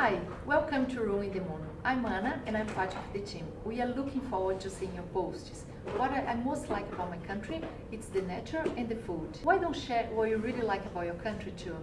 Hi, Welcome to Ruin the Moon. I'm Anna and I'm part of the team. We are looking forward to seeing your posts. What I, I most like about my country, it's the nature and the food. Why don't share what you really like about your country too?